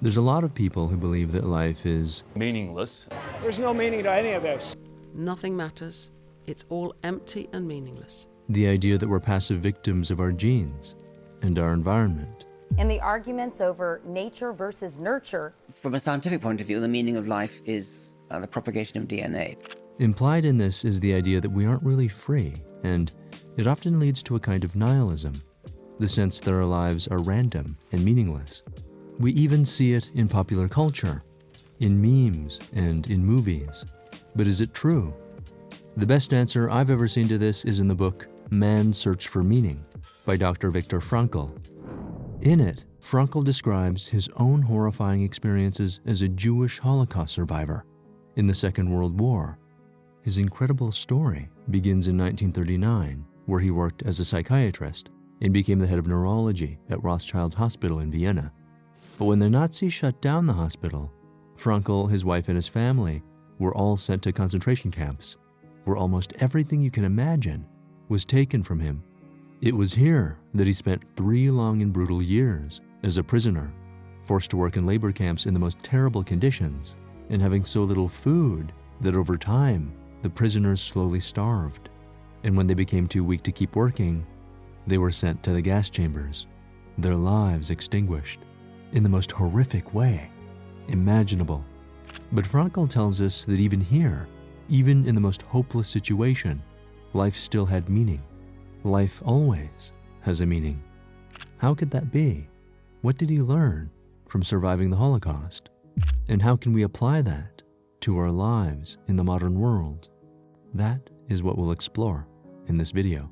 There's a lot of people who believe that life is meaningless. There's no meaning to any of this. Nothing matters. It's all empty and meaningless. The idea that we're passive victims of our genes and our environment. And the arguments over nature versus nurture. From a scientific point of view, the meaning of life is uh, the propagation of DNA. Implied in this is the idea that we aren't really free, and it often leads to a kind of nihilism, the sense that our lives are random and meaningless. We even see it in popular culture, in memes and in movies. But is it true? The best answer I've ever seen to this is in the book Man's Search for Meaning by Dr. Viktor Frankl. In it, Frankl describes his own horrifying experiences as a Jewish Holocaust survivor in the Second World War. His incredible story begins in 1939, where he worked as a psychiatrist and became the head of neurology at Rothschild Hospital in Vienna. But when the Nazis shut down the hospital, Frankl, his wife, and his family were all sent to concentration camps, where almost everything you can imagine was taken from him. It was here that he spent three long and brutal years as a prisoner, forced to work in labor camps in the most terrible conditions, and having so little food that over time the prisoners slowly starved. And when they became too weak to keep working, they were sent to the gas chambers, their lives extinguished in the most horrific way imaginable. But Frankl tells us that even here, even in the most hopeless situation, life still had meaning. Life always has a meaning. How could that be? What did he learn from surviving the Holocaust? And how can we apply that to our lives in the modern world? That is what we'll explore in this video.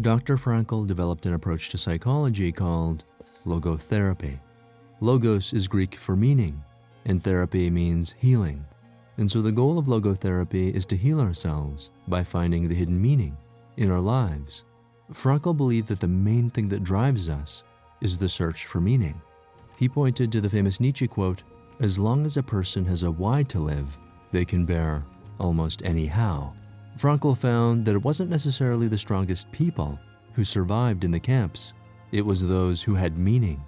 Dr. Frankl developed an approach to psychology called logotherapy. Logos is Greek for meaning, and therapy means healing. And so the goal of logotherapy is to heal ourselves by finding the hidden meaning in our lives. Frankl believed that the main thing that drives us is the search for meaning. He pointed to the famous Nietzsche quote, as long as a person has a why to live, they can bear almost any how. Frankl found that it wasn't necessarily the strongest people who survived in the camps, it was those who had meaning.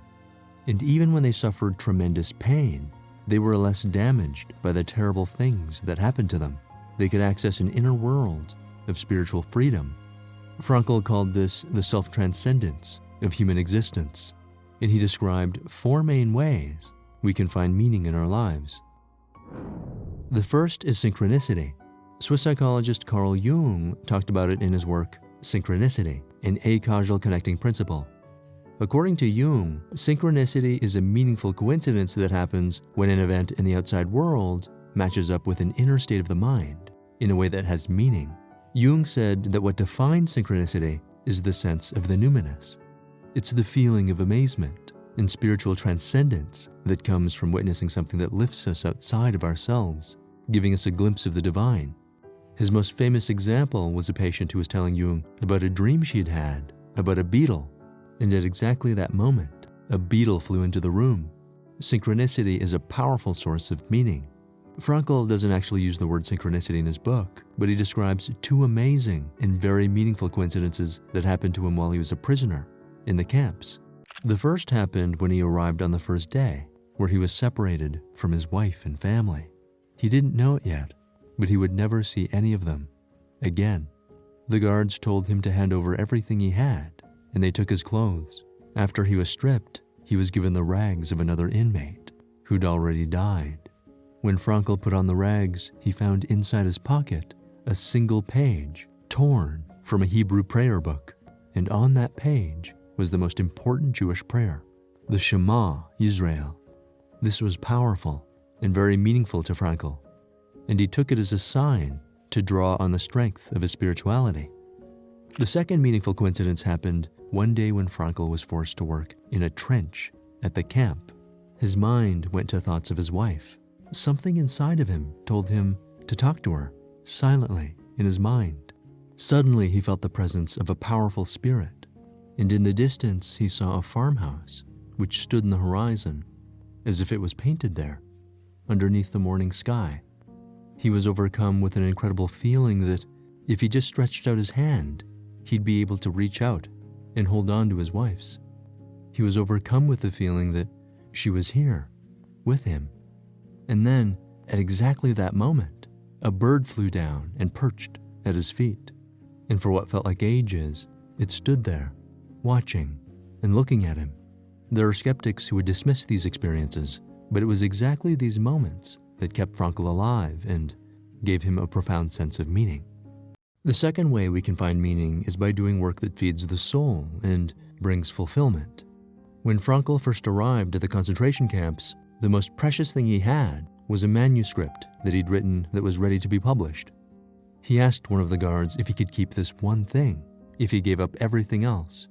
And even when they suffered tremendous pain, they were less damaged by the terrible things that happened to them. They could access an inner world of spiritual freedom. Frankl called this the self transcendence of human existence, and he described four main ways we can find meaning in our lives. The first is synchronicity. Swiss psychologist Carl Jung talked about it in his work, Synchronicity, an acausal connecting principle. According to Jung, synchronicity is a meaningful coincidence that happens when an event in the outside world matches up with an inner state of the mind in a way that has meaning. Jung said that what defines synchronicity is the sense of the numinous. It's the feeling of amazement and spiritual transcendence that comes from witnessing something that lifts us outside of ourselves, giving us a glimpse of the divine. His most famous example was a patient who was telling Jung about a dream she'd had about a beetle, and at exactly that moment, a beetle flew into the room. Synchronicity is a powerful source of meaning. Frankl doesn't actually use the word synchronicity in his book, but he describes two amazing and very meaningful coincidences that happened to him while he was a prisoner in the camps. The first happened when he arrived on the first day, where he was separated from his wife and family. He didn't know it yet, but he would never see any of them again. The guards told him to hand over everything he had, and they took his clothes. After he was stripped, he was given the rags of another inmate who'd already died. When Frankl put on the rags, he found inside his pocket a single page torn from a Hebrew prayer book, and on that page was the most important Jewish prayer, the Shema Yisrael. This was powerful and very meaningful to Frankl and he took it as a sign to draw on the strength of his spirituality. The second meaningful coincidence happened one day when Frankl was forced to work in a trench at the camp. His mind went to thoughts of his wife. Something inside of him told him to talk to her silently in his mind. Suddenly, he felt the presence of a powerful spirit, and in the distance, he saw a farmhouse which stood in the horizon as if it was painted there underneath the morning sky. He was overcome with an incredible feeling that if he just stretched out his hand, he'd be able to reach out and hold on to his wife's. He was overcome with the feeling that she was here with him. And then, at exactly that moment, a bird flew down and perched at his feet. And for what felt like ages, it stood there, watching and looking at him. There are skeptics who would dismiss these experiences, but it was exactly these moments that kept Frankl alive and gave him a profound sense of meaning. The second way we can find meaning is by doing work that feeds the soul and brings fulfillment. When Frankl first arrived at the concentration camps, the most precious thing he had was a manuscript that he'd written that was ready to be published. He asked one of the guards if he could keep this one thing, if he gave up everything else.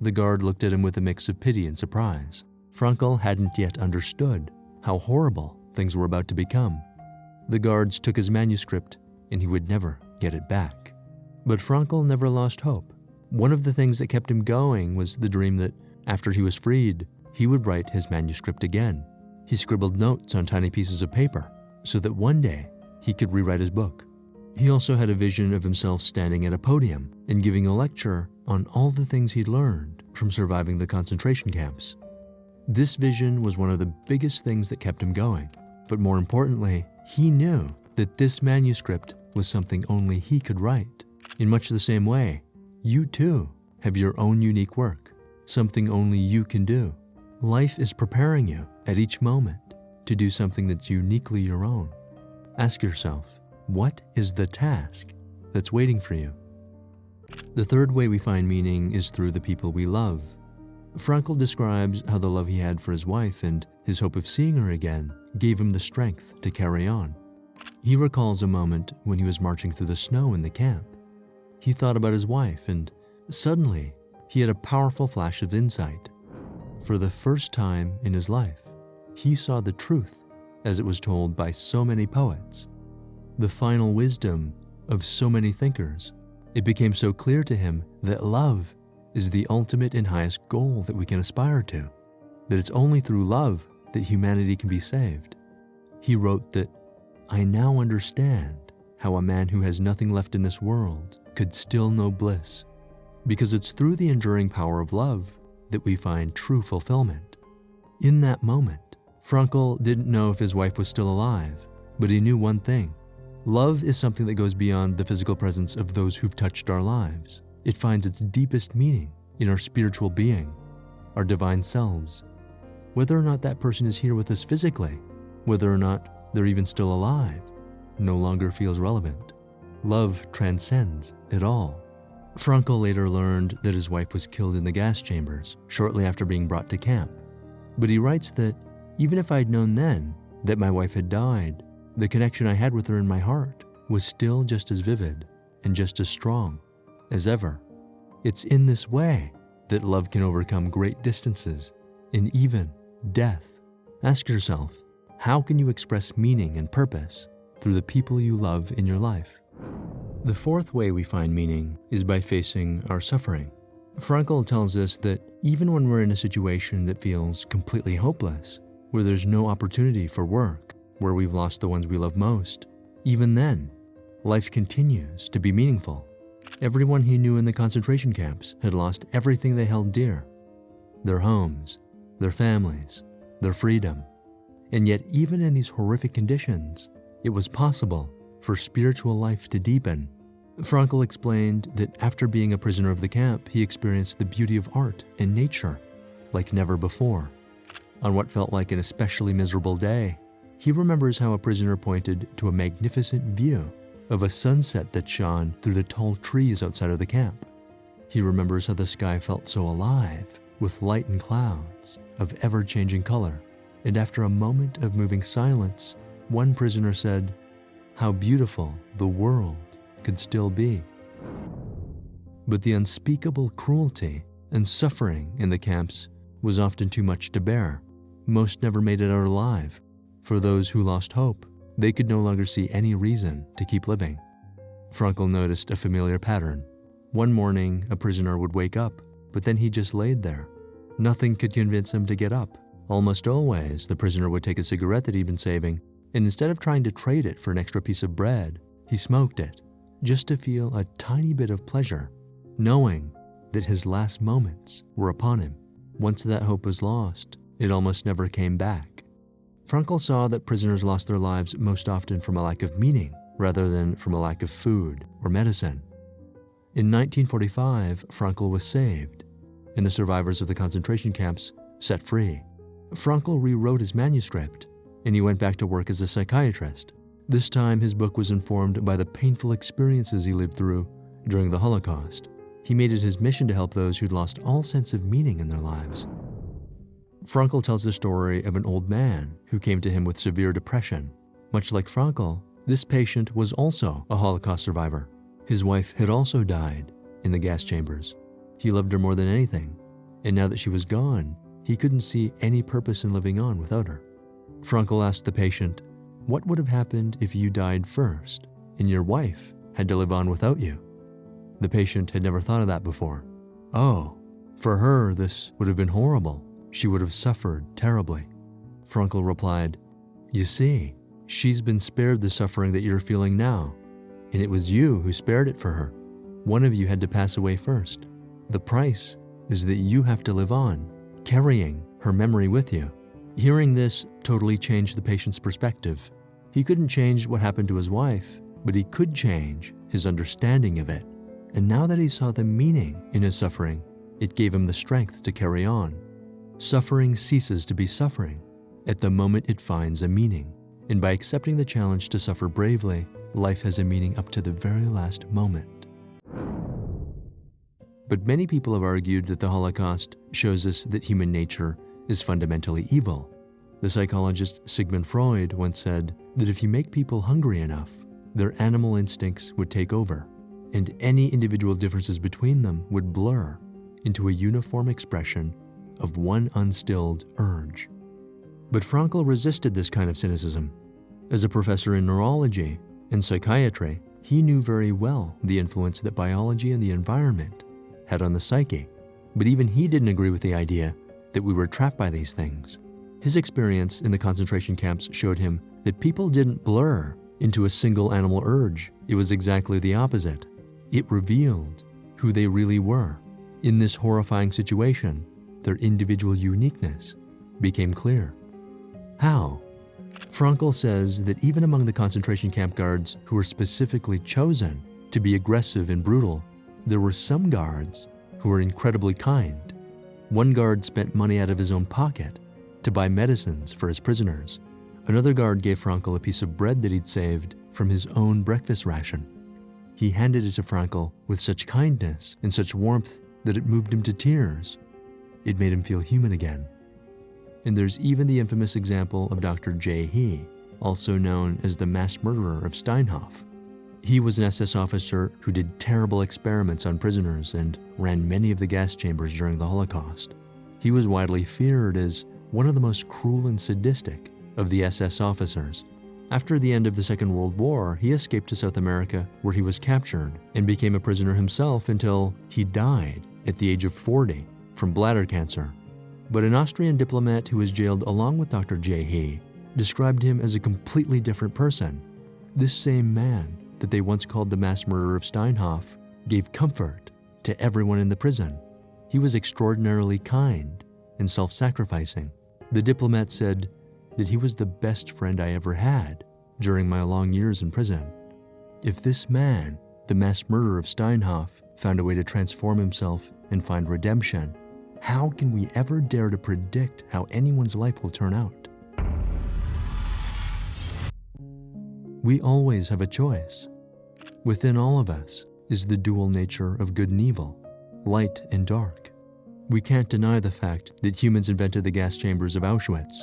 The guard looked at him with a mix of pity and surprise. Frankl hadn't yet understood how horrible things were about to become. The guards took his manuscript, and he would never get it back. But Frankl never lost hope. One of the things that kept him going was the dream that after he was freed, he would write his manuscript again. He scribbled notes on tiny pieces of paper so that one day he could rewrite his book. He also had a vision of himself standing at a podium and giving a lecture on all the things he'd learned from surviving the concentration camps. This vision was one of the biggest things that kept him going, but more importantly, he knew that this manuscript was something only he could write. In much the same way, you too have your own unique work, something only you can do. Life is preparing you at each moment to do something that's uniquely your own. Ask yourself, what is the task that's waiting for you? The third way we find meaning is through the people we love. Frankl describes how the love he had for his wife and his hope of seeing her again gave him the strength to carry on. He recalls a moment when he was marching through the snow in the camp. He thought about his wife, and suddenly he had a powerful flash of insight. For the first time in his life, he saw the truth as it was told by so many poets, the final wisdom of so many thinkers. It became so clear to him that love is the ultimate and highest goal that we can aspire to, that it's only through love that humanity can be saved. He wrote that, I now understand how a man who has nothing left in this world could still know bliss, because it's through the enduring power of love that we find true fulfillment. In that moment, Frankl didn't know if his wife was still alive, but he knew one thing. Love is something that goes beyond the physical presence of those who've touched our lives. It finds its deepest meaning in our spiritual being, our divine selves. Whether or not that person is here with us physically, whether or not they're even still alive, no longer feels relevant. Love transcends it all. Frankl later learned that his wife was killed in the gas chambers shortly after being brought to camp. But he writes that even if I'd known then that my wife had died, the connection I had with her in my heart was still just as vivid and just as strong as ever. It's in this way that love can overcome great distances and even death. Ask yourself, how can you express meaning and purpose through the people you love in your life? The fourth way we find meaning is by facing our suffering. Frankl tells us that even when we're in a situation that feels completely hopeless, where there's no opportunity for work, where we've lost the ones we love most, even then, life continues to be meaningful. Everyone he knew in the concentration camps had lost everything they held dear their homes, their families, their freedom. And yet, even in these horrific conditions, it was possible for spiritual life to deepen. Frankl explained that after being a prisoner of the camp, he experienced the beauty of art and nature like never before. On what felt like an especially miserable day, he remembers how a prisoner pointed to a magnificent view of a sunset that shone through the tall trees outside of the camp. He remembers how the sky felt so alive with light and clouds of ever changing color. And after a moment of moving silence, one prisoner said, How beautiful the world could still be. But the unspeakable cruelty and suffering in the camps was often too much to bear. Most never made it out alive. For those who lost hope, they could no longer see any reason to keep living. Frankl noticed a familiar pattern. One morning, a prisoner would wake up, but then he just laid there. Nothing could convince him to get up. Almost always, the prisoner would take a cigarette that he'd been saving, and instead of trying to trade it for an extra piece of bread, he smoked it. just to feel a tiny bit of pleasure, knowing that his last moments were upon him. Once that hope was lost, it almost never came back. Frankl saw that prisoners lost their lives most often from a lack of meaning rather than from a lack of food or medicine. In 1945, Frankl was saved, and the survivors of the concentration camps set free. Frankl rewrote his manuscript, and he went back to work as a psychiatrist. This time, his book was informed by the painful experiences he lived through during the Holocaust. He made it his mission to help those who'd lost all sense of meaning in their lives. Frankl tells the story of an old man who came to him with severe depression. Much like Frankl, this patient was also a Holocaust survivor. His wife had also died in the gas chambers. He loved her more than anything, and now that she was gone, he couldn't see any purpose in living on without her. Frankl asked the patient, What would have happened if you died first and your wife had to live on without you? The patient had never thought of that before. Oh, for her, this would have been horrible. She would have suffered terribly. Frankl replied, You see, she's been spared the suffering that you're feeling now, and it was you who spared it for her. One of you had to pass away first. The price is that you have to live on, carrying her memory with you. Hearing this totally changed the patient's perspective. He couldn't change what happened to his wife, but he could change his understanding of it. And now that he saw the meaning in his suffering, it gave him the strength to carry on. Suffering ceases to be suffering at the moment it finds a meaning. And by accepting the challenge to suffer bravely, life has a meaning up to the very last moment. But many people have argued that the Holocaust shows us that human nature is fundamentally evil. The psychologist Sigmund Freud once said that if you make people hungry enough, their animal instincts would take over, and any individual differences between them would blur into a uniform expression of one unstilled urge. But Frankl resisted this kind of cynicism. As a professor in neurology and psychiatry, he knew very well the influence that biology and the environment had on the psyche. But even he didn't agree with the idea that we were trapped by these things. His experience in the concentration camps showed him that people didn't blur into a single animal urge. It was exactly the opposite. It revealed who they really were. In this horrifying situation, their individual uniqueness became clear. How? Frankl says that even among the concentration camp guards who were specifically chosen to be aggressive and brutal, there were some guards who were incredibly kind. One guard spent money out of his own pocket to buy medicines for his prisoners. Another guard gave Frankl a piece of bread that he'd saved from his own breakfast ration. He handed it to Frankl with such kindness and such warmth that it moved him to tears. It made him feel human again. And there's even the infamous example of Dr. J. He, also known as the mass murderer of Steinhof. He was an SS officer who did terrible experiments on prisoners and ran many of the gas chambers during the Holocaust. He was widely feared as one of the most cruel and sadistic of the SS officers. After the end of the Second World War, he escaped to South America where he was captured and became a prisoner himself until he died at the age of 40 from bladder cancer. But an Austrian diplomat who was jailed along with Dr. J. He described him as a completely different person. This same man that they once called the mass murderer of Steinhof gave comfort to everyone in the prison. He was extraordinarily kind and self sacrificing. The diplomat said that he was the best friend I ever had during my long years in prison. If this man, the mass murderer of Steinhof, found a way to transform himself and find redemption, how can we ever dare to predict how anyone's life will turn out? We always have a choice. Within all of us is the dual nature of good and evil, light and dark. We can't deny the fact that humans invented the gas chambers of Auschwitz,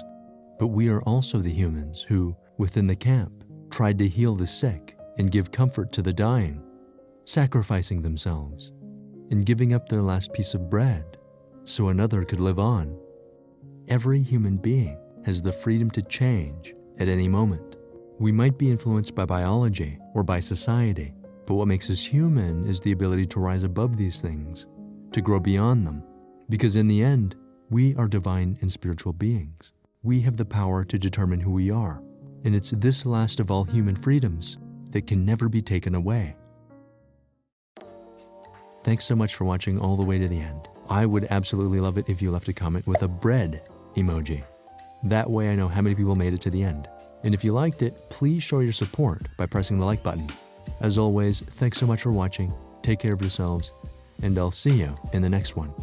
but we are also the humans who, within the camp, tried to heal the sick and give comfort to the dying, sacrificing themselves and giving up their last piece of bread so another could live on. Every human being has the freedom to change at any moment. We might be influenced by biology or by society, but what makes us human is the ability to rise above these things, to grow beyond them, because in the end, we are divine and spiritual beings. We have the power to determine who we are, and it's this last of all human freedoms that can never be taken away. Thanks so much for watching all the way to the end. I would absolutely love it if you left a comment with a bread emoji. That way I know how many people made it to the end. And if you liked it, please show your support by pressing the like button. As always, thanks so much for watching, take care of yourselves, and I'll see you in the next one.